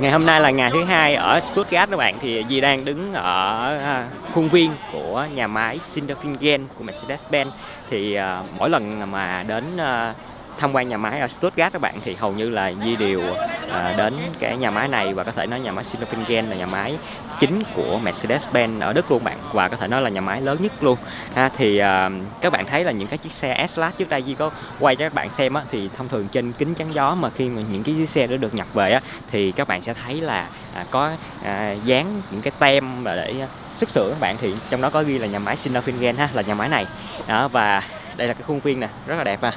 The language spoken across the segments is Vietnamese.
Ngày hôm nay là ngày thứ hai ở Stuttgart các bạn, thì Di đang đứng ở à, khuôn viên của nhà máy Sindelfingen của Mercedes-Benz. Thì à, mỗi lần mà đến à, tham quan nhà máy ở Stuttgart các bạn thì hầu như là Di đều à, đến cái nhà máy này và có thể nói nhà máy Sindelfingen là nhà máy chính của Mercedes-Benz ở Đức luôn bạn và có thể nói là nhà máy lớn nhất luôn. Ha thì à, các bạn thấy là những cái chiếc xe S-Class trước đây Di có quay cho các bạn xem á, thì thông thường trên kính chắn gió mà khi mà những cái chiếc xe đó được nhập về á, thì các bạn sẽ thấy là à, có à, dán những cái tem và để à, xuất xưởng các bạn thì trong đó có ghi là nhà máy Sindelfingen ha là nhà máy này. Đó và đây là cái khuôn viên nè rất là đẹp à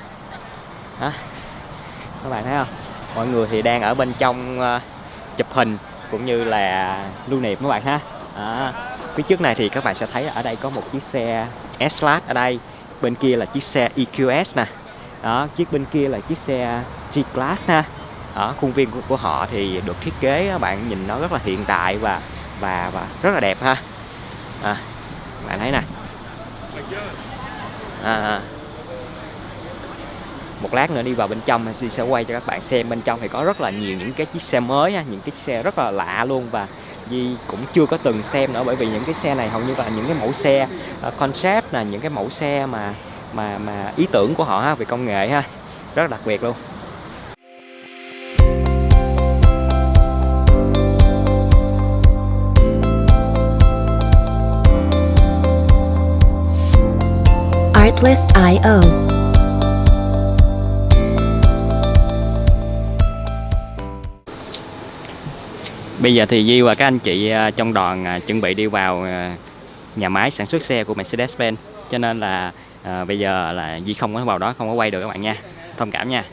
đó. các bạn thấy không? Mọi người thì đang ở bên trong uh, chụp hình cũng như là lưu niệm các bạn ha. Đó. phía trước này thì các bạn sẽ thấy ở đây có một chiếc xe S-Class ở đây. Bên kia là chiếc xe EQS nè. Đó chiếc bên kia là chiếc xe G-Class ha. Ở khuôn viên của, của họ thì được thiết kế các bạn nhìn nó rất là hiện đại và và và rất là đẹp ha. À, bạn thấy nè. À, à một lát nữa đi vào bên trong thì sẽ quay cho các bạn xem. Bên trong thì có rất là nhiều những cái chiếc xe mới những cái xe rất là lạ luôn và Di cũng chưa có từng xem nữa bởi vì những cái xe này hầu như là những cái mẫu xe uh, concept là những cái mẫu xe mà mà mà ý tưởng của họ ha, về công nghệ ha rất đặc biệt luôn. Artlist.io Bây giờ thì Di và các anh chị à, trong đoàn à, chuẩn bị đi vào à, nhà máy sản xuất xe của Mercedes-Benz. Cho nên là à, bây giờ là Di không có vào đó không có quay được các bạn nha. Thông cảm nha.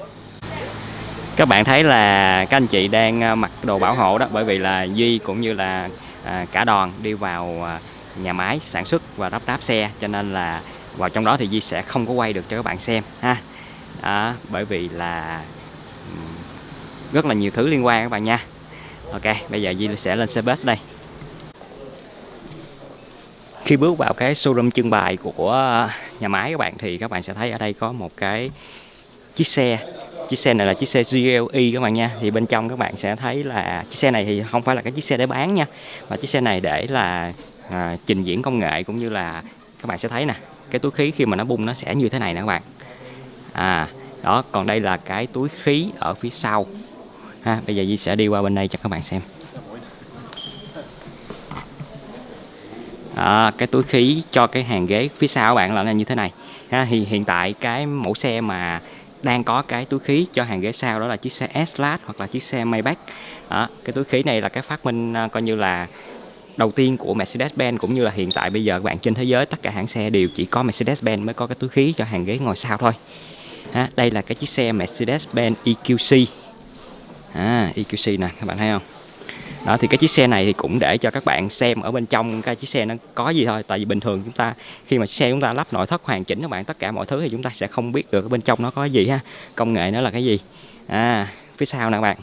Các bạn thấy là các anh chị đang mặc đồ bảo hộ đó bởi vì là Di cũng như là à, cả đoàn đi vào nhà máy sản xuất và lắp ráp xe. Cho nên là vào trong đó thì Di sẽ không có quay được cho các bạn xem ha. Đó, bởi vì là rất là nhiều thứ liên quan các bạn nha. Ok, bây giờ Di sẽ lên xe bus đây. Khi bước vào cái showroom trưng bày của nhà máy các bạn Thì các bạn sẽ thấy ở đây có một cái chiếc xe. Chiếc xe này là chiếc xe GLE các bạn nha. Thì bên trong các bạn sẽ thấy là chiếc xe này thì không phải là cái chiếc xe để bán nha Mà chiếc xe này để là à, trình diễn công nghệ cũng như là các bạn sẽ thấy nè Cái túi khí khi mà nó bung nó sẽ như thế này nè các bạn. À, đó, còn đây là cái túi khí ở phía sau ha bây giờ Di sẽ đi qua bên đây cho các bạn xem. À, cái túi khí cho cái hàng ghế phía sau các bạn là như thế này ha thì hiện tại cái mẫu xe mà đang có cái túi khí cho hàng ghế sau đó là chiếc xe S-Class hoặc là chiếc xe Maybach. Đó, cái túi khí này là cái phát minh à, coi như là đầu tiên của Mercedes-Benz cũng như là hiện tại bây giờ các bạn trên thế giới tất cả hãng xe đều chỉ có Mercedes-Benz mới có cái túi khí cho hàng ghế ngồi sau thôi. Ha, đây là cái chiếc xe Mercedes-Benz EQC à, EQC nè các bạn thấy không? Đó thì cái chiếc xe này thì cũng để cho các bạn xem ở bên trong cái chiếc xe nó có gì thôi. Tại vì bình thường chúng ta khi mà xe chúng ta lắp nội thất hoàn chỉnh các bạn tất cả mọi thứ thì chúng ta sẽ không biết được ở bên trong nó có gì ha. Công nghệ nó là cái gì? À phía sau nè các bạn.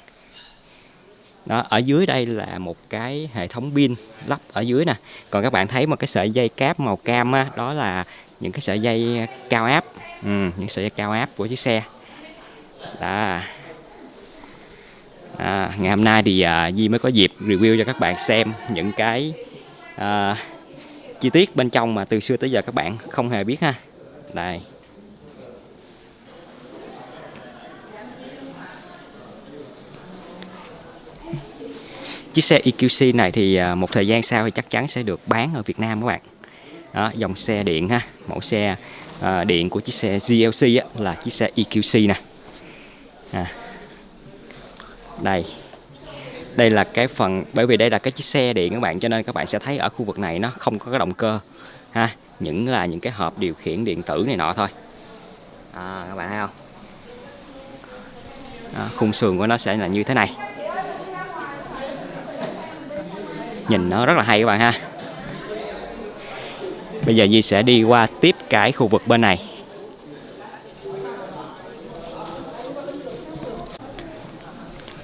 Đó ở dưới đây là một cái hệ thống pin lắp ở dưới nè. Còn các bạn thấy một cái sợi dây cáp màu cam á, đó là những cái sợi dây cao áp. Ừ, những sợi dây cao áp của chiếc xe. Đó à, ngày hôm nay thì à, Di mới có dịp review cho các bạn xem những cái à, chi tiết bên trong mà từ xưa tới giờ các bạn không hề biết ha. Đây. Chiếc xe EQC này thì à, một thời gian sau thì chắc chắn sẽ được bán ở Việt Nam các bạn. Đó, dòng xe điện ha. Mẫu xe à, điện của chiếc xe GLC á, là chiếc xe EQC nè. À, đây. Đây là cái phần bởi vì đây là cái chiếc xe điện các bạn cho nên các bạn sẽ thấy ở khu vực này nó không có cái động cơ ha. Những là những cái hộp điều khiển điện tử này nọ thôi. À, các bạn thấy không? Đó, khung sườn của nó sẽ là như thế này. Nhìn nó rất là hay các bạn ha. Bây giờ Di sẽ đi qua tiếp cái khu vực bên này.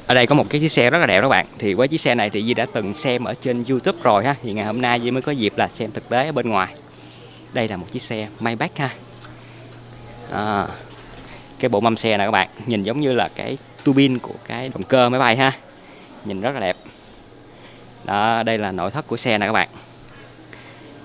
Ở đây có một cái chiếc xe rất là đẹp các bạn. Thì với chiếc xe này thì Di đã từng xem ở trên YouTube rồi ha. Thì ngày hôm nay Di mới có dịp là xem thực tế ở bên ngoài. Đây là một chiếc xe Maybach ha. À, cái bộ mâm xe này các bạn nhìn giống như là cái tuabin của cái động cơ máy bay ha. Nhìn rất là đẹp. Đó đây là nội thất của xe này các bạn.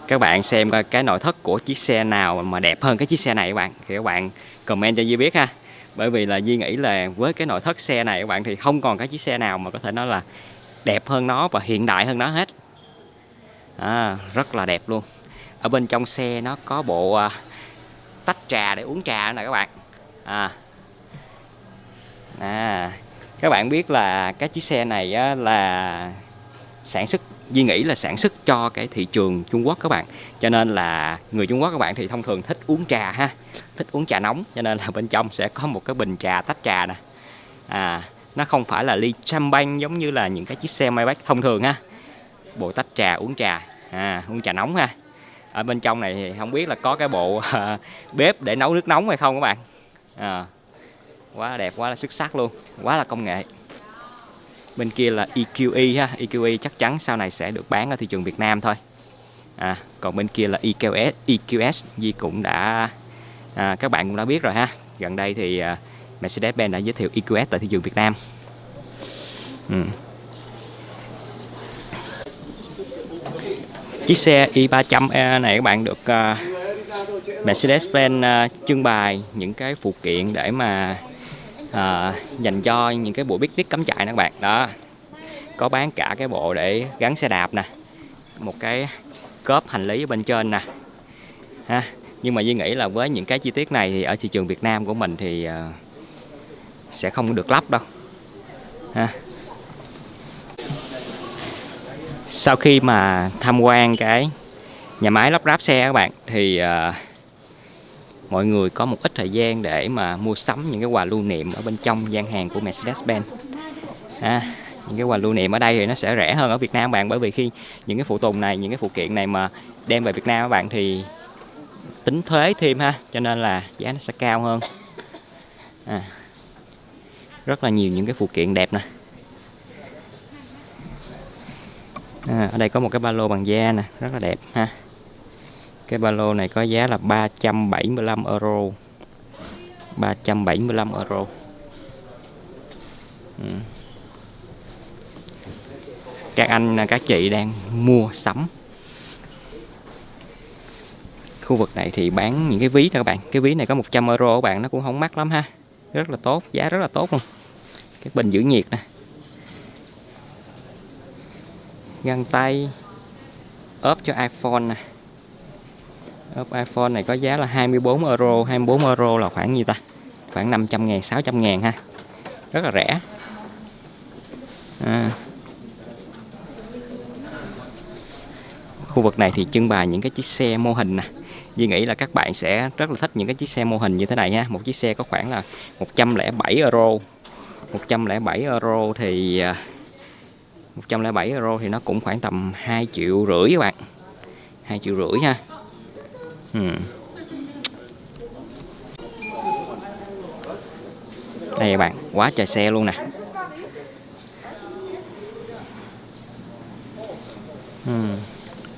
Các bạn xem coi cái nội thất của chiếc xe nào mà đẹp hơn cái chiếc xe này các bạn. Thì các bạn comment cho Di biết ha bởi vì là Di nghĩ là với cái nội thất xe này các bạn thì không còn cái chiếc xe nào mà có thể nói là đẹp hơn nó và hiện đại hơn nó hết. À, rất là đẹp luôn. Ở bên trong xe nó có bộ à, tách trà để uống trà nè các bạn. À, à các bạn biết là cái chiếc xe này á, là sản xuất Duy nghĩ là sản xuất cho cái thị trường Trung Quốc các bạn. Cho nên là người Trung Quốc các bạn thì thông thường thích uống trà ha thích uống trà nóng. Cho nên là bên trong sẽ có một cái bình trà tách trà nè. À nó không phải là ly champagne giống như là những cái chiếc xe Maybach thông thường ha. Bộ tách trà uống trà à uống trà nóng ha. Ở bên trong này thì không biết là có cái bộ à, bếp để nấu nước nóng hay không các bạn. À, quá đẹp quá là xuất sắc luôn quá là công nghệ bên kia là EQE ha. EQE chắc chắn sau này sẽ được bán ở thị trường Việt Nam thôi. À, còn bên kia là EQS EQS Di cũng đã à, các bạn cũng đã biết rồi ha. Gần đây thì à, Mercedes-Benz đã giới thiệu EQS tại thị trường Việt Nam. Ừ. chiếc xe i300 e này các bạn được uh, Mercedes-Benz uh, trưng bày những cái phụ kiện để mà à, dành cho những cái bộ picnic cắm trại nè các bạn. Đó. Có bán cả cái bộ để gắn xe đạp nè. Một cái cốp hành lý ở bên trên nè. Ha nhưng mà Duy nghĩ là với những cái chi tiết này thì ở thị trường Việt Nam của mình thì uh, sẽ không được lắp đâu. Ha. Sau khi mà tham quan cái nhà máy lắp ráp xe các bạn thì uh, mọi người có một ít thời gian để mà mua sắm những cái quà lưu niệm ở bên trong gian hàng của Mercedes-Benz. À, những cái quà lưu niệm ở đây thì nó sẽ rẻ hơn ở Việt Nam bạn bởi vì khi những cái phụ tùng này những cái phụ kiện này mà đem về Việt Nam các bạn thì tính thuế thêm ha cho nên là giá nó sẽ cao hơn. À, rất là nhiều những cái phụ kiện đẹp nè. À, ở đây có một cái ba lô bằng da nè rất là đẹp ha cái ba lô này có giá là 375 euro. 375 euro. Ừ. các anh à, các chị đang mua sắm. Khu vực này thì bán những cái ví đó các bạn. Cái ví này có 100 euro các bạn, nó cũng không mắc lắm ha. Rất là tốt, giá rất là tốt luôn. Cái bình giữ nhiệt nè. Găng tay, ốp cho iPhone nè ốp iPhone này có giá là 24 euro 24 euro là khoảng nhiêu ta? Khoảng 500 ngàn 600 ngàn ha. Rất là rẻ. À. khu vực này thì trưng bày những cái chiếc xe mô hình nè. Duy nghĩ là các bạn sẽ rất là thích những cái chiếc xe mô hình như thế này ha. Một chiếc xe có khoảng là 107 euro. 107 euro thì à, 107 euro thì nó cũng khoảng tầm 2 triệu rưỡi các bạn. 2 triệu rưỡi ha ừ. đây các bạn quá trời xe luôn nè. Hmm.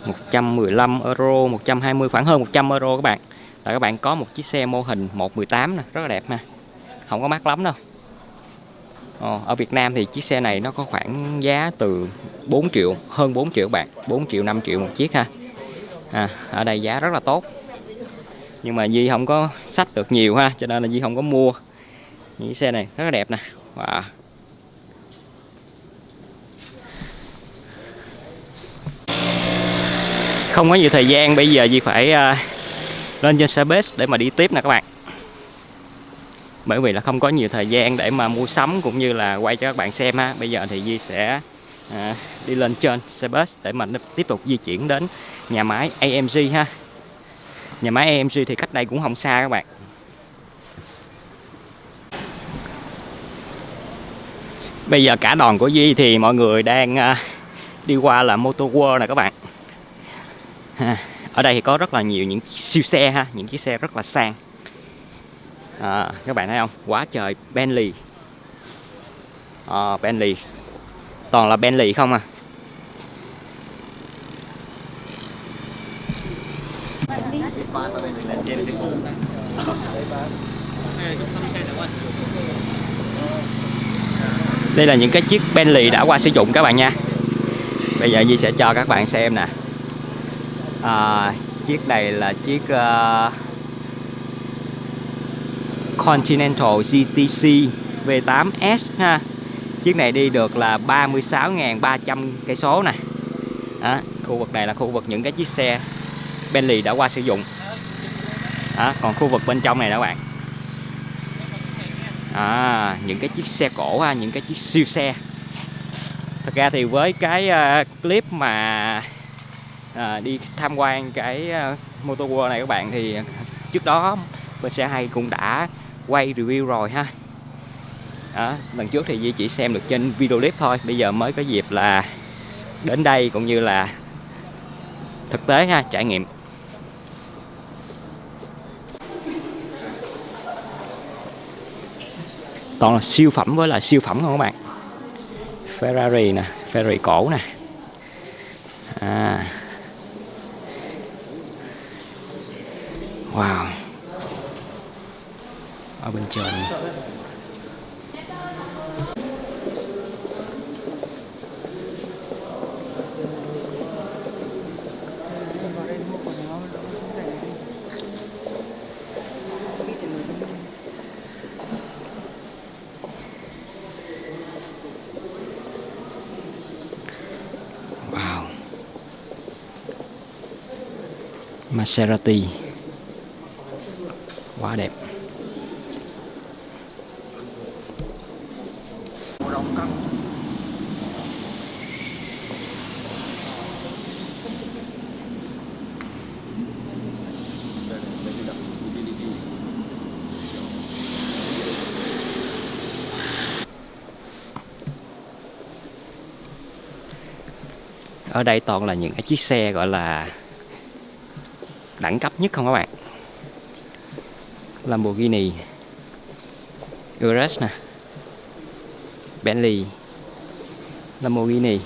115 euro 120 khoảng hơn 100 euro các bạn. Là các bạn có một chiếc xe mô hình 118 nè rất là đẹp ha. Không có mắc lắm đâu. Ờ, ở Việt Nam thì chiếc xe này nó có khoảng giá từ 4 triệu hơn 4 triệu bạn 4 triệu 5 triệu một chiếc ha. À, ở đây giá rất là tốt nhưng mà Di không có sách được nhiều ha cho nên là Di không có mua. Những xe này rất là đẹp nè. Wow. không có nhiều thời gian bây giờ Di phải uh, lên trên xe bus để mà đi tiếp nè các bạn. Bởi vì là không có nhiều thời gian để mà mua sắm cũng như là quay cho các bạn xem ha. Bây giờ thì Di sẽ à, đi lên trên xe bus để mà tiếp tục di chuyển đến nhà máy AMG ha nhà máy AMG thì cách đây cũng không xa các bạn. Bây giờ cả đoàn của Di thì mọi người đang à, đi qua là Motor World nè các bạn. Ở đây thì có rất là nhiều những siêu xe ha những chiếc xe rất là sang. À, các bạn thấy không? Quá trời Bentley. À, Bentley. Toàn là Bentley không à? Đây là những cái chiếc Bentley đã qua sử dụng các bạn nha. Bây giờ Di sẽ cho các bạn xem nè. À, chiếc này là chiếc uh, Continental GTC V8S ha. Chiếc này đi được là 36.300 cây số nè. Đó, khu vực này là khu vực những cái chiếc xe Bentley đã qua sử dụng. Đó, còn khu vực bên trong này đó các bạn. À, những cái chiếc xe cổ ha, những cái chiếc siêu xe. Thật ra thì với cái uh, clip mà uh, đi tham quan cái uh, Motor World này các bạn thì trước đó bên xe hay cũng đã quay review rồi ha. Đó, lần trước thì Di chỉ xem được trên video clip thôi bây giờ mới có dịp là đến đây cũng như là thực tế ha trải nghiệm. Toàn là siêu phẩm với là siêu phẩm không các bạn? Ferrari nè, Ferrari cổ nè. À. wow. Ở bên trên. Maserati. Quá đẹp. Ở đây toàn là những cái chiếc xe gọi là đẳng cấp nhất không các bạn? Lamborghini Urus nè Bentley Lamborghini.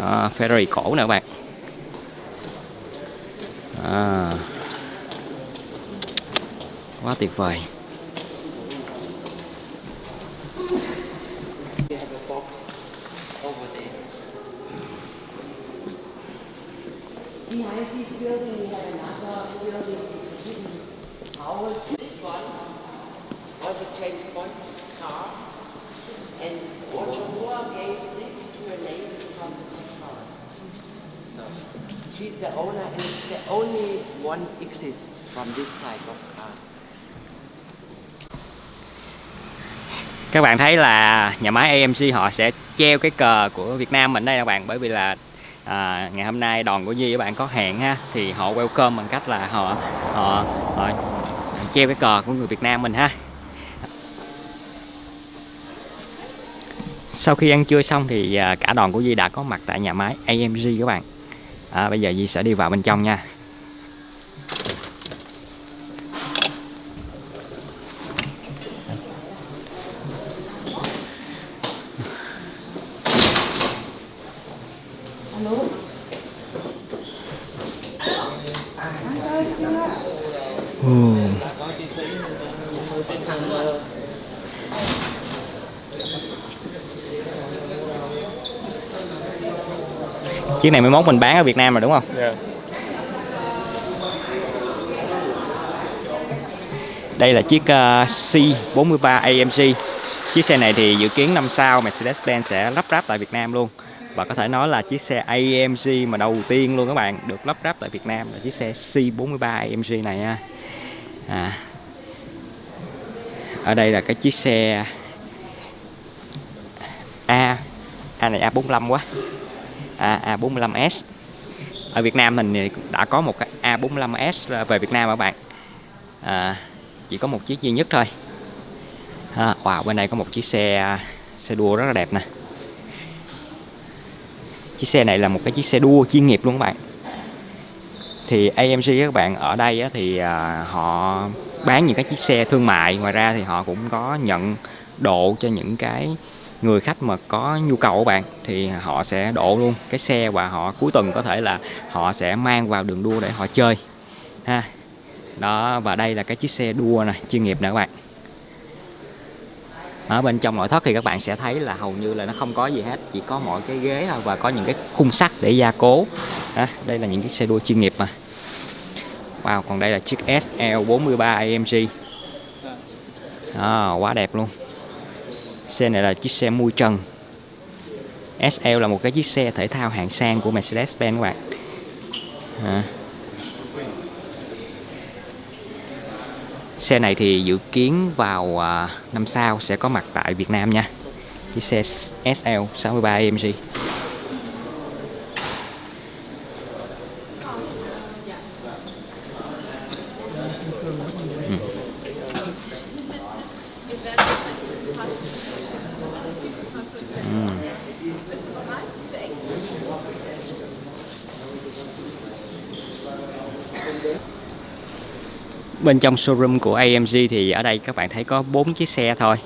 À, Ferrari cổ nè các bạn. À, quá tuyệt vời. Bạn thấy là nhà máy AMC họ sẽ treo cái cờ của Việt Nam mình đây các bạn? Bởi vì là à, ngày hôm nay đoàn của Di các bạn có hẹn ha thì họ welcome bằng cách là họ họ, họ treo cái cờ của người Việt Nam mình ha. Sau khi ăn trưa xong thì à, cả đoàn của Di đã có mặt tại nhà máy AMG các bạn. À, bây giờ Di sẽ đi vào bên trong nha. Chiếc này mới mốt mình bán ở Việt Nam rồi đúng không? Dạ. Đây là chiếc uh, C43 AMG Chiếc xe này thì dự kiến năm sau Mercedes-Benz sẽ lắp ráp tại Việt Nam luôn Và có thể nói là chiếc xe AMG mà đầu tiên luôn các bạn Được lắp ráp tại Việt Nam là chiếc xe C43 AMG này nha à. Ở đây là cái chiếc xe A A này A45 quá A, A45S Ở Việt Nam mình đã có một cái A45S về Việt Nam các bạn. À, Chỉ có một chiếc duy nhất thôi. À, Wow bên đây có một chiếc xe xe đua rất là đẹp nè. Chiếc xe này là một cái chiếc xe đua chuyên nghiệp luôn các bạn. Thì AMG các bạn ở đây á, thì à, họ bán những cái chiếc xe thương mại. Ngoài ra thì họ cũng có nhận độ cho những cái người khách mà có nhu cầu của bạn thì họ sẽ độ luôn cái xe và họ cuối tuần có thể là họ sẽ mang vào đường đua để họ chơi ha. Đó và đây là cái chiếc xe đua này chuyên nghiệp nè các bạn. Ở bên trong nội thất thì các bạn sẽ thấy là hầu như là nó không có gì hết chỉ có mỗi cái ghế thôi và có những cái khung sắt để gia cố. Đó, đây là những cái xe đua chuyên nghiệp mà. Wow còn đây là chiếc SL43 AMG à, quá đẹp luôn xe này là chiếc xe mui trần. SL là một cái chiếc xe thể thao hạng sang của Mercedes-Benz các bạn. À. Xe này thì dự kiến vào à, năm sau sẽ có mặt tại Việt Nam nha. Chiếc xe SL 63 AMG bên trong showroom của AMG thì ở đây các bạn thấy có bốn chiếc xe thôi.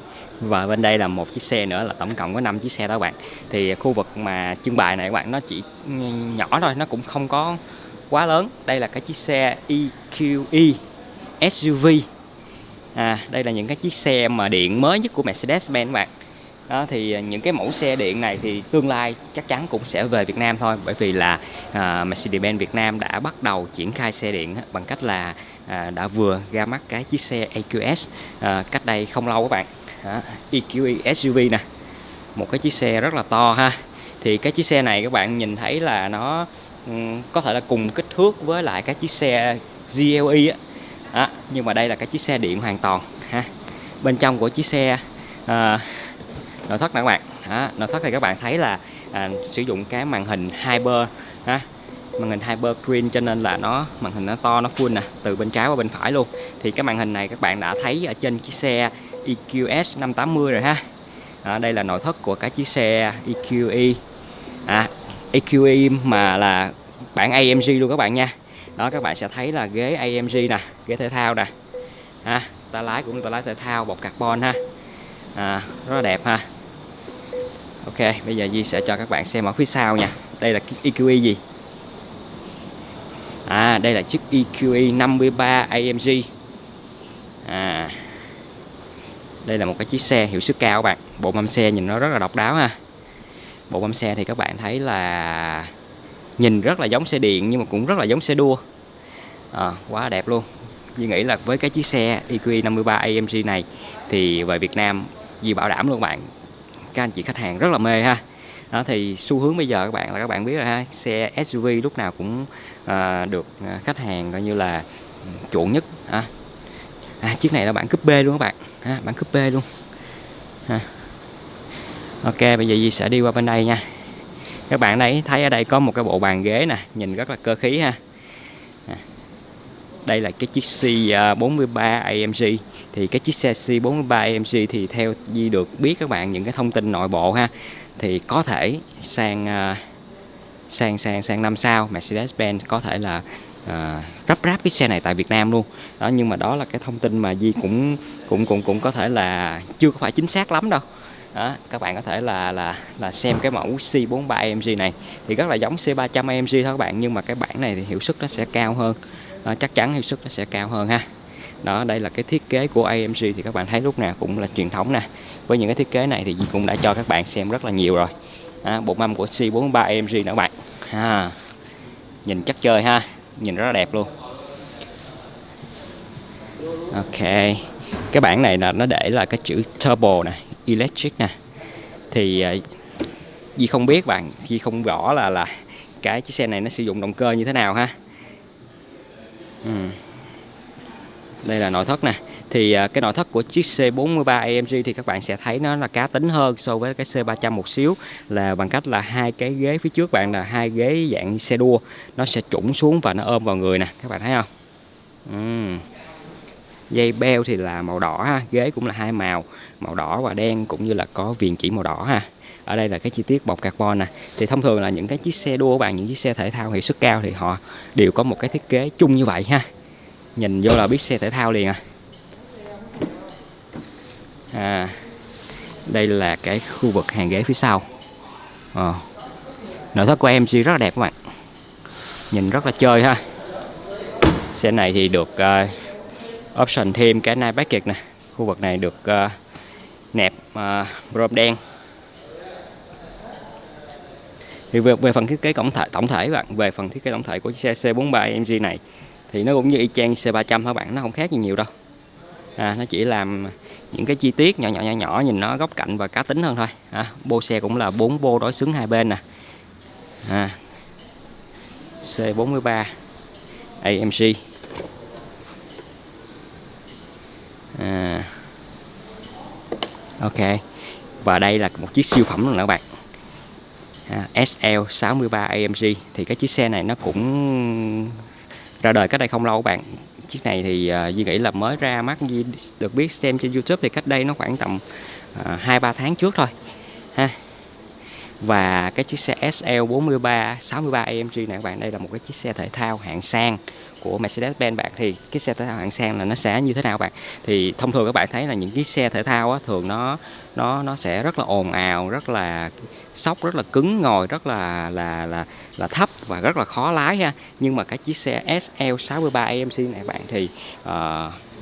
Và bên đây là một chiếc xe nữa là tổng cộng có 5 chiếc xe đó các bạn. Thì khu vực mà trưng bày này các bạn nó chỉ ừ, nhỏ thôi nó cũng không có quá lớn. Đây là cái chiếc xe EQE SUV à, đây là những cái chiếc xe mà điện mới nhất của Mercedes-Benz các bạn đó thì à, những cái mẫu xe điện này thì tương lai chắc chắn cũng sẽ về Việt Nam thôi bởi vì là à, Mercedes-Benz Việt Nam đã bắt đầu triển khai xe điện bằng cách là à, đã vừa ra mắt cái chiếc xe EQS à, cách đây không lâu các bạn. À, EQE SUV nè. Một cái chiếc xe rất là to ha. Thì cái chiếc xe này các bạn nhìn thấy là nó um, có thể là cùng kích thước với lại các chiếc xe GLE á. À, nhưng mà đây là cái chiếc xe điện hoàn toàn ha. Bên trong của chiếc xe à, nội thất nè các bạn. Đó, nội thất thì các bạn thấy là à, sử dụng cái màn hình Hyper ha. Màn hình Hyper Screen cho nên là nó màn hình nó to nó full nè từ bên trái qua bên phải luôn. Thì cái màn hình này các bạn đã thấy ở trên chiếc xe EQS 580 rồi ha. À, đây là nội thất của cái chiếc xe EQE à, EQE mà là bản AMG luôn các bạn nha. Đó các bạn sẽ thấy là ghế AMG nè ghế thể thao nè. Ha ta lái cũng ta lái thể thao bọc carbon ha. À, rất là đẹp ha. Ok bây giờ Di sẽ cho các bạn xem ở phía sau nha. Đây là chiếc EQE gì? À đây là chiếc EQE 53 AMG À đây là một cái chiếc xe hiệu suất cao các bạn. Bộ mâm xe nhìn nó rất là độc đáo ha. Bộ mâm xe thì các bạn thấy là nhìn rất là giống xe điện nhưng mà cũng rất là giống xe đua. À, quá đẹp luôn. Di nghĩ là với cái chiếc xe EQE 53 AMG này thì về Việt Nam Di bảo đảm luôn bạn các anh chị khách hàng rất là mê ha. Đó thì xu hướng bây giờ các bạn là các bạn biết rồi ha xe SUV lúc nào cũng à, được à, khách hàng coi như là chuộng nhất ha à, chiếc này là bản cúp B luôn các bạn ha, bản cúp B luôn. Ha. ok bây giờ Di sẽ đi qua bên đây nha. Các bạn đấy thấy ở đây có một cái bộ bàn ghế nè nhìn rất là cơ khí ha đây là cái chiếc C43 à, AMG thì cái chiếc xe C43 AMG thì theo Di được biết các bạn những cái thông tin nội bộ ha thì có thể sang à, sang sang sang năm sau Mercedes-Benz có thể là uh, rắp ráp cái xe này tại Việt Nam luôn. Đó nhưng mà đó là cái thông tin mà Di cũng cũng cũng cũng có thể là chưa có phải chính xác lắm đâu. Đó, các bạn có thể là là là xem cái mẫu C43 AMG này. Thì rất là giống C300 AMG thôi các bạn nhưng mà cái bản này thì hiệu suất nó sẽ cao hơn à, chắc chắn hiệu suất nó sẽ cao hơn ha. Đó đây là cái thiết kế của AMG thì các bạn thấy lúc nào cũng là truyền thống nè. Với những cái thiết kế này thì cũng đã cho các bạn xem rất là nhiều rồi. À, bộ mâm của C43 AMG nữa các bạn. Ha nhìn chắc chơi ha nhìn rất là đẹp luôn. Ok cái bảng này là nó để là cái chữ turbo nè electric nè. Thì ờ, gì Di không biết bạn Di không rõ là là cái chiếc xe này nó sử dụng động cơ như thế nào ha ừ. đây là nội thất nè thì à, cái nội thất của chiếc C43 AMG thì các bạn sẽ thấy nó là cá tính hơn so với cái C300 một xíu, là bằng cách là hai cái ghế phía trước bạn là hai ghế dạng xe đua nó sẽ trũng xuống và nó ôm vào người nè, các bạn thấy không ừ. dây beo thì là màu đỏ ha, ghế cũng là hai màu màu đỏ và đen cũng như là có viền chỉ màu đỏ ha ở đây là cái chi tiết bọc carbon nè. Thì thông thường là những cái chiếc xe đua của bạn những chiếc xe thể thao hiệu suất cao thì họ đều có một cái thiết kế chung như vậy ha. Nhìn vô là biết xe thể thao liền à. À đây là cái khu vực hàng ghế phía sau. À. nội thất của em rất là đẹp các bạn. Nhìn rất là chơi ha. Xe này thì được uh, option thêm cái nai bát kiệt nè. Khu vực này được uh, nẹp uh, chrome đen thì về, về phần thiết kế tổng thể tổng thể bạn về phần thiết kế tổng thể của chiếc xe C43 AMG này thì nó cũng như y chang C300 các bạn? Nó không khác gì nhiều đâu. À, nó chỉ làm những cái chi tiết nhỏ nhỏ nhỏ nhỏ nhìn nó góc cạnh và cá tính hơn thôi. À, bô xe cũng là bốn bô đối xứng hai bên nè. À, C43 AMG à, ok. Và đây là một chiếc siêu phẩm luôn các bạn. À, SL63 AMG thì cái chiếc xe này nó cũng ra đời cách đây không lâu các bạn. Chiếc này thì uh, Duy nghĩ là mới ra mắt Duy được biết xem trên YouTube thì cách đây nó khoảng tầm à, hai uh, ba tháng trước thôi ha. Và cái chiếc xe SL43 63 AMG này các bạn đây là một cái chiếc xe thể thao hạng sang của Mercedes-Benz bạn thì cái xe thể thao hạng sang là nó sẽ như thế nào bạn? Thì thông thường các bạn thấy là những cái xe thể thao á, thường nó nó nó sẽ rất là ồn ào rất là sóc rất là cứng ngồi rất là là là là thấp và rất là khó lái ha. Nhưng mà cái chiếc xe SL63 AMC này bạn thì uh,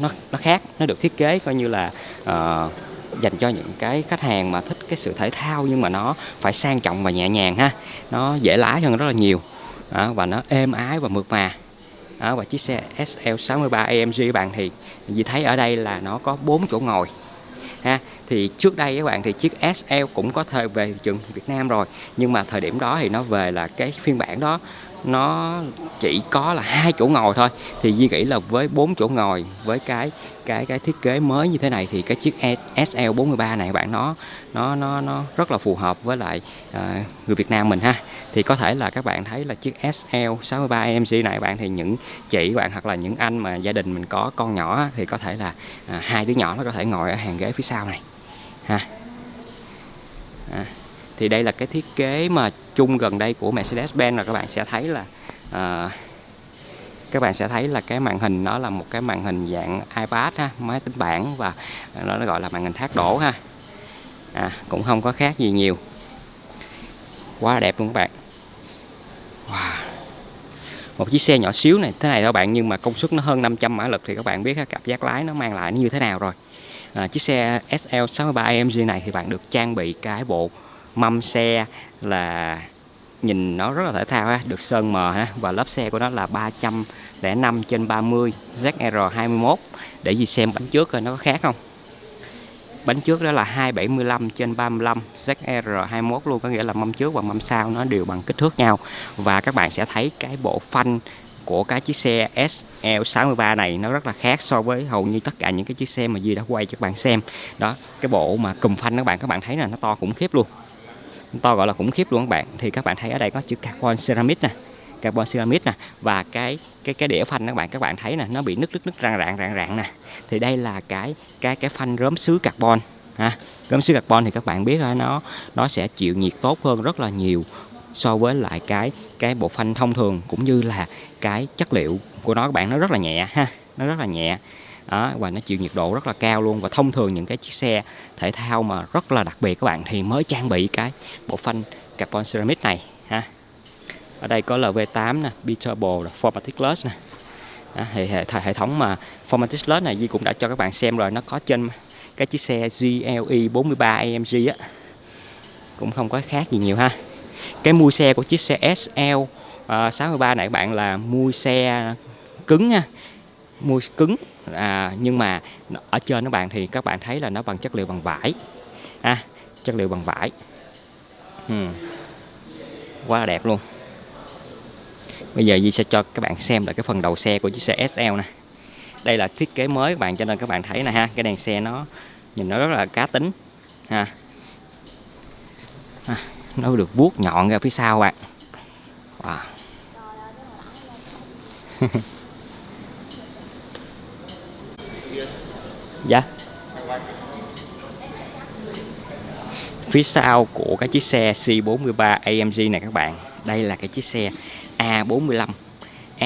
nó nó khác nó được thiết kế coi như là uh, dành cho những cái khách hàng mà thích cái sự thể thao nhưng mà nó phải sang trọng và nhẹ nhàng ha. Nó dễ lái hơn rất là nhiều. Đó, và nó êm ái và mượt mà đó, và chiếc xe SL63 AMG bạn. Thì vì thấy ở đây là nó có 4 chỗ ngồi ha. Thì trước đây các bạn thì chiếc SL cũng có thời về thị trường Việt Nam rồi. Nhưng mà thời điểm đó thì nó về là cái phiên bản đó nó chỉ có là hai chỗ ngồi thôi. Thì Di nghĩ là với bốn chỗ ngồi với cái cái cái thiết kế mới như thế này thì cái chiếc SL43 này bạn nó nó nó nó rất là phù hợp với lại uh, người Việt Nam mình ha. Thì có thể là các bạn thấy là chiếc SL63 AMG này bạn thì những chị bạn hoặc là những anh mà gia đình mình có con nhỏ thì có thể là uh, hai đứa nhỏ nó có thể ngồi ở hàng ghế phía sau này ha. À thì đây là cái thiết kế mà chung gần đây của Mercedes-Benz là các bạn sẽ thấy là uh, các bạn sẽ thấy là cái màn hình nó là một cái màn hình dạng iPad ha, máy tính bảng và nó gọi là màn hình thác đổ ha. À, cũng không có khác gì nhiều. Quá đẹp luôn các bạn. Wow. một chiếc xe nhỏ xíu này thế này thôi bạn nhưng mà công suất nó hơn 500 mã lực thì các bạn biết cảm giác lái nó mang lại nó như thế nào rồi. À, chiếc xe SL63 AMG này thì bạn được trang bị cái bộ mâm xe là nhìn nó rất là thể thao ha, được sơn mờ ha. Và lớp xe của nó là 305 trên 30 ZR21 để gì xem bánh trước coi nó có khác không. Bánh trước đó là 275 trên 35 ZR21 luôn có nghĩa là mâm trước và mâm sau nó đều bằng kích thước nhau. Và các bạn sẽ thấy cái bộ phanh của cái chiếc xe SL63 này nó rất là khác so với hầu như tất cả những cái chiếc xe mà Duy đã quay cho các bạn xem. Đó cái bộ mà cùm phanh các bạn các bạn thấy là nó to khủng khiếp luôn to gọi là khủng khiếp luôn các bạn. Thì các bạn thấy ở đây có chữ carbon ceramic nè, carbon ceramic nè, và cái cái cái đĩa phanh các bạn. Các bạn thấy nè, nó bị nứt nứt nứt, rạn rạn rạn rạn nè. Thì đây là cái cái cái phanh rớm sứ carbon, ha. Gốm sứ carbon thì các bạn biết là nó nó sẽ chịu nhiệt tốt hơn rất là nhiều so với lại cái cái bộ phanh thông thường, cũng như là cái chất liệu của nó các bạn. Nó rất là nhẹ, ha. Nó rất là nhẹ đó, và nó chịu nhiệt độ rất là cao luôn. Và thông thường những cái chiếc xe thể thao mà rất là đặc biệt các bạn thì mới trang bị cái bộ phanh carbon ceramic này ha. Ở đây có LV8 nè Beatable Formatic Plus nè. Đó, thì hệ, hệ thống mà Formatic Plus này Di cũng đã cho các bạn xem rồi nó có trên cái chiếc xe GLE 43 AMG á. Cũng không có khác gì nhiều ha. Cái mui xe của chiếc xe SL uh, 63 này các bạn là mui xe cứng nha mui cứng à, nhưng mà ở trên các bạn thì các bạn thấy là nó bằng chất liệu bằng vải. À, chất liệu bằng vải. Hmm. quá là đẹp luôn. Bây giờ Di sẽ cho các bạn xem lại cái phần đầu xe của chiếc xe SL nè. Đây là thiết kế mới các bạn cho nên các bạn thấy nè ha cái đèn xe nó nhìn nó rất là cá tính. Ha. À, nó được vuốt nhọn ra phía sau bạn wow. dạ. Phía sau của cái chiếc xe C43 AMG này các bạn đây là cái chiếc xe A45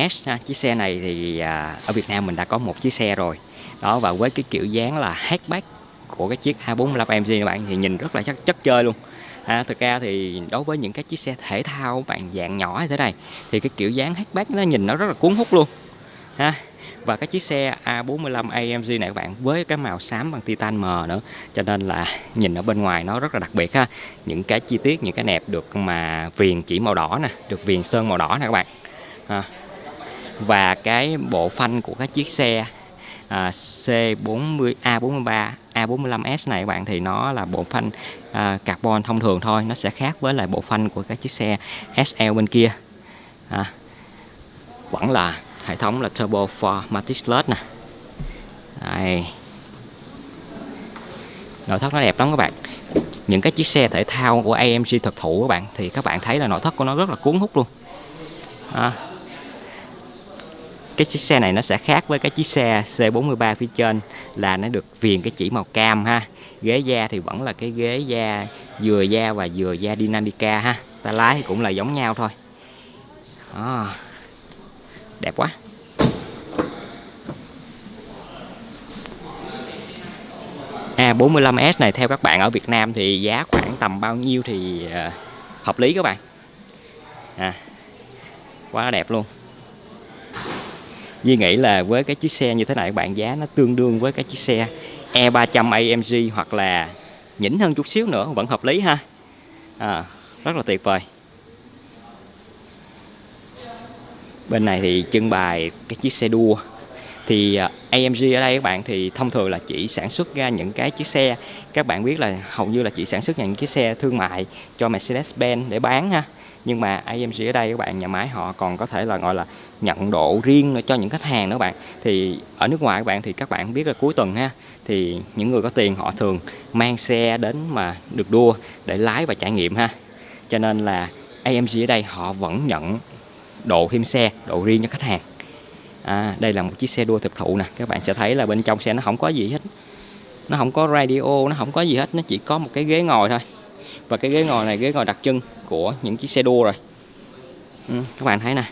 S ha. chiếc xe này thì à, ở Việt Nam mình đã có một chiếc xe rồi. Đó và với cái kiểu dáng là hatchback của cái chiếc A45 AMG các bạn thì nhìn rất là chất chất chơi luôn. À, thực ra thì đối với những cái chiếc xe thể thao bạn dạng nhỏ như thế này thì cái kiểu dáng hatchback nó nhìn nó rất là cuốn hút luôn. Ha và cái chiếc xe A45 AMG này các bạn với cái màu xám bằng titan mờ nữa. Cho nên là nhìn ở bên ngoài nó rất là đặc biệt ha. Những cái chi tiết những cái nẹp được mà viền chỉ màu đỏ nè được viền sơn màu đỏ nè các bạn. Ha. và cái bộ phanh của cái chiếc xe à, C40 A43 A45S này các bạn thì nó là bộ phanh à, carbon thông thường thôi. Nó sẽ khác với lại bộ phanh của các chiếc xe SL bên kia. À, vẫn là hệ thống là turbo for led nè. Đây. Nội thất nó đẹp lắm các bạn. Những cái chiếc xe thể thao của AMG thực thụ các bạn thì các bạn thấy là nội thất của nó rất là cuốn hút luôn. À, cái chiếc xe này nó sẽ khác với cái chiếc xe C43 phía trên là nó được viền cái chỉ màu cam ha. Ghế da thì vẫn là cái ghế da dừa da và dừa da Dynamica ha. Ta lái thì cũng là giống nhau thôi. À, đẹp quá. A45S này theo các bạn ở Việt Nam thì giá khoảng tầm bao nhiêu thì ờ, hợp lý các bạn? À, quá đẹp luôn. Duy nghĩ là với cái chiếc xe như thế này các bạn giá nó tương đương với cái chiếc xe E300 AMG hoặc là nhỉnh hơn chút xíu nữa vẫn hợp lý ha. À, rất là tuyệt vời. Bên này thì trưng bày cái chiếc xe đua. Thì à, AMG ở đây các bạn, thì thông thường là chỉ sản xuất ra những cái chiếc xe. Các bạn biết là hầu như là chỉ sản xuất những chiếc xe thương mại cho Mercedes-Benz để bán ha. Nhưng mà AMG ở đây các bạn, nhà máy họ còn có thể là, gọi là, nhận độ riêng cho những khách hàng nữa bạn. Thì ở nước ngoài các bạn thì các bạn biết là cuối tuần ha, thì những người có tiền họ thường mang xe đến mà được đua để lái và trải nghiệm ha. Cho nên là AMG ở đây họ vẫn nhận độ thêm xe độ riêng cho khách hàng. À, đây là một chiếc xe đua thực thụ nè. Các bạn sẽ thấy là bên trong xe nó không có gì hết. Nó không có radio nó không có gì hết. Nó chỉ có một cái ghế ngồi thôi. Và cái ghế ngồi này ghế ngồi đặc trưng của những chiếc xe đua rồi. Ừ, các bạn thấy nè.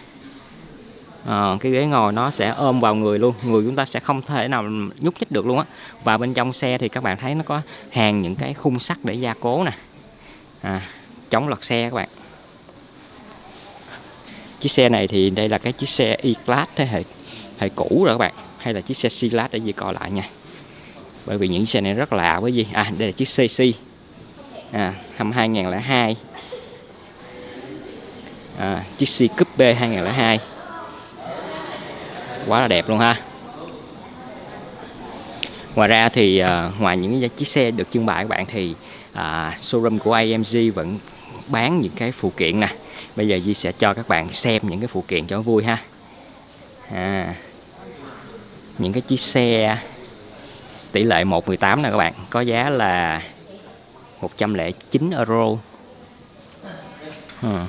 À, cái ghế ngồi nó sẽ ôm vào người luôn. Người chúng ta sẽ không thể nào nhúc nhích được luôn á. Và bên trong xe thì các bạn thấy nó có hàng những cái khung sắt để gia cố nè. À, chống lật xe các bạn chiếc xe này thì đây là cái chiếc xe E-Class thế hệ hệ cũ rồi các bạn hay là chiếc xe C-Class để gì coi lại nha. Bởi vì những xe này rất lạ với gì à đây là chiếc CC à, năm 2002 à, chiếc C Coupe 2002 quá là đẹp luôn ha. Ngoài ra thì à, ngoài những chiếc xe được trưng bày các bạn thì à, showroom của AMG vẫn bán những cái phụ kiện nè bây giờ Di sẽ cho các bạn xem những cái phụ kiện cho vui ha. À, những cái chiếc xe tỷ lệ 118 nè các bạn có giá là 109 euro. Hmm.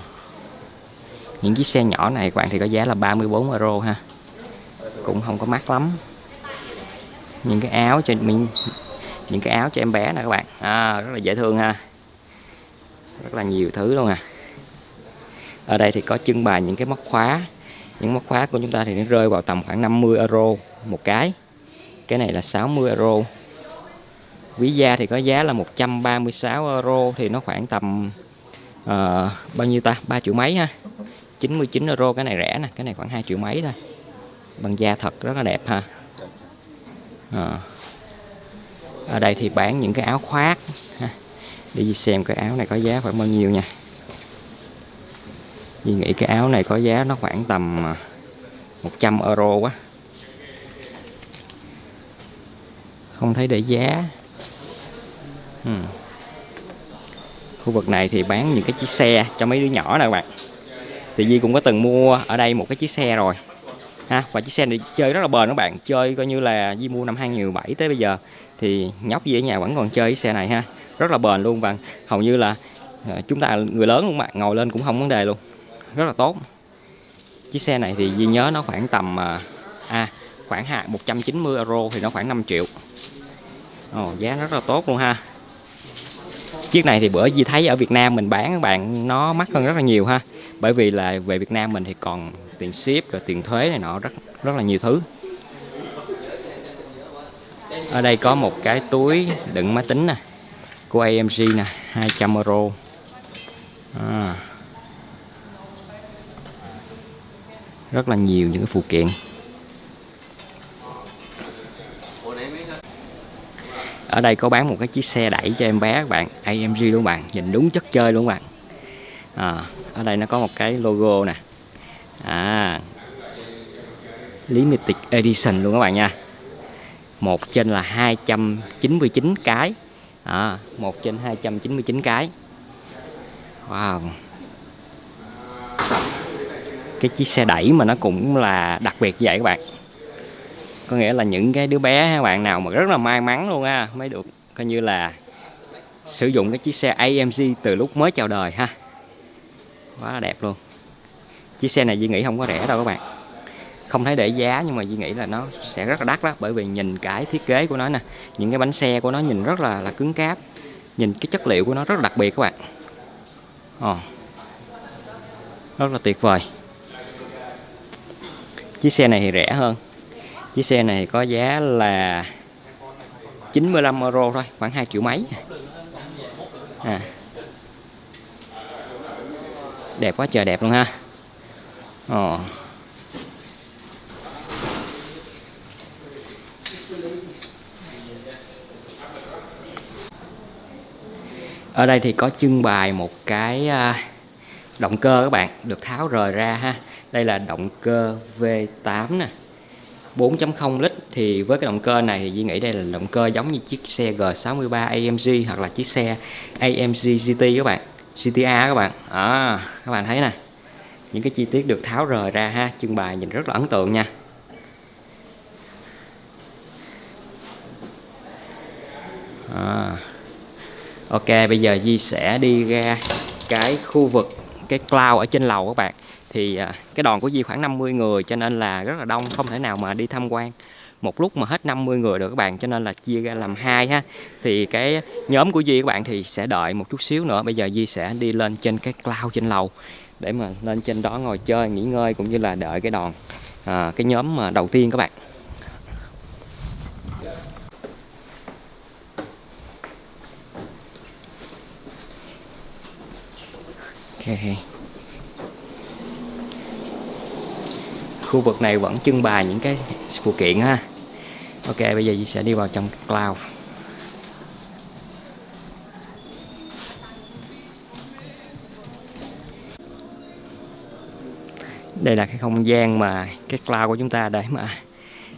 những chiếc xe nhỏ này các bạn thì có giá là 34 euro ha. Cũng không có mắc lắm. Những cái áo cho mình những cái áo cho em bé nè các bạn. À, rất là dễ thương ha. Rất là nhiều thứ luôn à ở đây thì có trưng bày những cái móc khóa. Những móc khóa của chúng ta thì nó rơi vào tầm khoảng 50 euro một cái. Cái này là 60 euro. Ví da thì có giá là 136 euro thì nó khoảng tầm uh, bao nhiêu ta? 3 triệu mấy ha? 99 euro cái này rẻ nè cái này khoảng 2 triệu mấy thôi. Bằng da thật rất là đẹp ha. À. ở đây thì bán những cái áo khoác ha. đi xem cái áo này có giá khoảng bao nhiêu nha. Duy nghĩ cái áo này có giá nó khoảng tầm à, 100 euro quá. Không thấy để giá. Ừ. khu vực này thì bán những cái chiếc xe cho mấy đứa nhỏ nè các bạn. Thì Di cũng có từng mua ở đây một cái chiếc xe rồi, ha. Và chiếc xe này chơi rất là bền các bạn, chơi coi như là Di mua năm 2017 tới bây giờ. Thì nhóc Duy ở nhà vẫn còn chơi chiếc xe này ha, rất là bền luôn. Và hầu như là à, chúng ta người lớn luôn bạn, ngồi lên cũng không vấn đề luôn rất là tốt. Chiếc xe này thì Di nhớ nó khoảng tầm à, à khoảng 190 euro thì nó khoảng 5 triệu. Ồ, giá rất là tốt luôn ha. Chiếc này thì bữa Di thấy ở Việt Nam mình bán các bạn nó mắc hơn rất là nhiều ha. Bởi vì là về Việt Nam mình thì còn tiền ship rồi tiền thuế này nọ rất rất là nhiều thứ. Ở đây có một cái túi đựng máy tính nè của AMG nè 200 euro. À. rất là nhiều những cái phụ kiện. Ở đây có bán một cái chiếc xe đẩy cho em bé các bạn AMG luôn bạn nhìn đúng chất chơi luôn bạn. À, ở đây nó có một cái logo nè. À, Limited Edition luôn các bạn nha. Một trên là 299 cái. À, một trên 299 cái. Wow cái chiếc xe đẩy mà nó cũng là đặc biệt vậy các bạn. Có nghĩa là những cái đứa bé, các bạn nào mà rất là may mắn luôn ha mới được coi như là sử dụng cái chiếc xe AMG từ lúc mới chào đời ha. Quá là đẹp luôn. Chiếc xe này Duy nghĩ không có rẻ đâu các bạn. Không thấy để giá nhưng mà Duy nghĩ là nó sẽ rất là đắt đó bởi vì nhìn cái thiết kế của nó nè, những cái bánh xe của nó nhìn rất là là cứng cáp, nhìn cái chất liệu của nó rất là đặc biệt các bạn. Oh. rất là tuyệt vời chiếc xe này thì rẻ hơn chiếc xe này có giá là 95 euro thôi, khoảng 2 triệu mấy à. đẹp quá, trời đẹp luôn ha Ồ. ở đây thì có trưng bày một cái à, động cơ các bạn, được tháo rời ra ha đây là động cơ V8 nè. 4.0 lít thì với cái động cơ này thì Duy nghĩ đây là động cơ giống như chiếc xe G63 AMG hoặc là chiếc xe AMG GT các bạn GTA các bạn. À, các bạn thấy nè. Những cái chi tiết được tháo rời ra ha trưng bày nhìn rất là ấn tượng nha. À. Ok bây giờ Di sẽ đi ra cái khu vực cái cloud ở trên lầu các bạn. Thì à, cái đoàn của Di khoảng 50 người cho nên là rất là đông không thể nào mà đi tham quan. Một lúc mà hết 50 người được các bạn cho nên là chia ra làm hai ha. Thì cái nhóm của Di các bạn thì sẽ đợi một chút xíu nữa. Bây giờ Di sẽ đi lên trên cái cloud trên lầu để mà lên trên đó ngồi chơi nghỉ ngơi cũng như là đợi cái đoàn à, cái nhóm mà đầu tiên các bạn. Okay. khu vực này vẫn trưng bày những cái phụ kiện ha. Ok, bây giờ sẽ đi vào trong cloud. Đây là cái không gian mà cái cloud của chúng ta để mà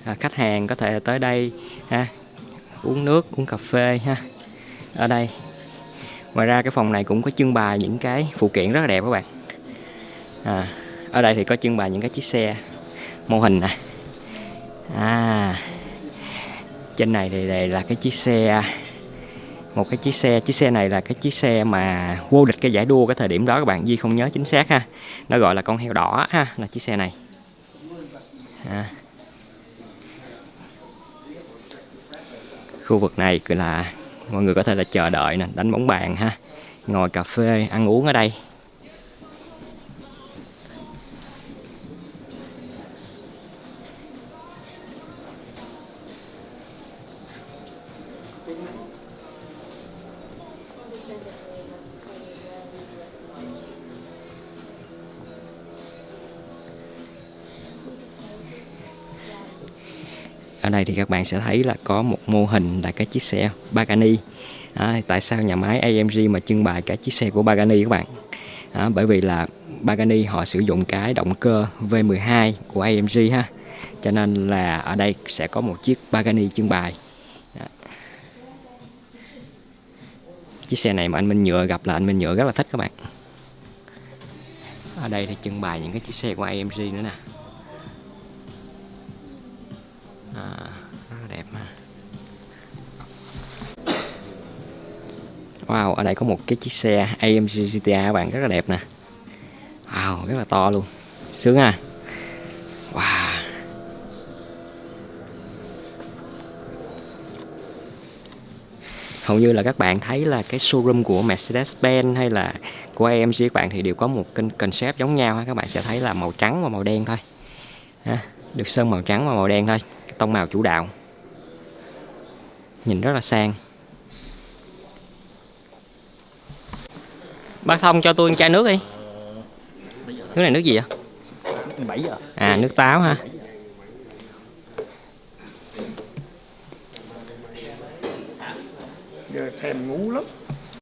à, khách hàng có thể tới đây ha. Uống nước, uống cà phê ha. Ở đây ngoài ra cái phòng này cũng có trưng bày những cái phụ kiện rất là đẹp các bạn. À, ở đây thì có trưng bày những cái chiếc xe mô hình nè. À trên này thì đây là cái chiếc xe một cái chiếc xe chiếc xe này là cái chiếc xe mà vô địch cái giải đua cái thời điểm đó các bạn Di không nhớ chính xác ha. Nó gọi là con heo đỏ ha là chiếc xe này. À. khu vực này là mọi người có thể là chờ đợi nè, đánh bóng bàn ha. Ngồi cà phê, ăn uống ở đây. Ở đây thì các bạn sẽ thấy là có một mô hình là cái chiếc xe Pagani à, tại sao nhà máy AMG mà trưng bày cái chiếc xe của Pagani các bạn? À, bởi vì là Pagani họ sử dụng cái động cơ V12 của AMG ha. Cho nên là ở đây sẽ có một chiếc Pagani trưng bày. À. chiếc xe này mà anh Minh Nhựa gặp là anh Minh Nhựa rất là thích các bạn. Ở đây thì trưng bày những cái chiếc xe của AMG nữa nè à, rất là đẹp ha Wow, ở đây có một cái chiếc xe AMG GTA các bạn rất là đẹp nè. Wow, rất là to luôn. Sướng ha. Wow. Hầu như là các bạn thấy là cái showroom của Mercedes-Benz hay là của AMG các bạn thì đều có một kênh concept giống nhau ha. Các bạn sẽ thấy là màu trắng và màu đen thôi. Ha. Được sơn màu trắng và màu đen thôi. Tông màu chủ đạo. Nhìn rất là sang. Bác Thông cho tôi chai nước đi. Nước này nước gì vậy? À nước táo ha thèm ngu lắm